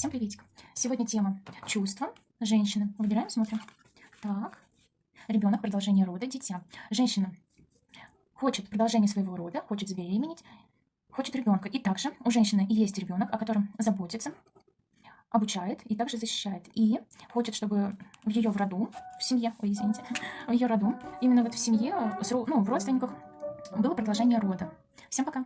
Всем приветик. Сегодня тема чувства женщины. Выбираем, смотрим. Так. Ребенок, продолжение рода, дитя. Женщина хочет продолжение своего рода, хочет забеременеть, хочет ребенка. И также у женщины есть ребенок, о котором заботится, обучает и также защищает. И хочет, чтобы в ее в роду, в семье, ой, извините, в ее роду, именно вот в семье, э, ну, в родственниках было продолжение рода. Всем пока!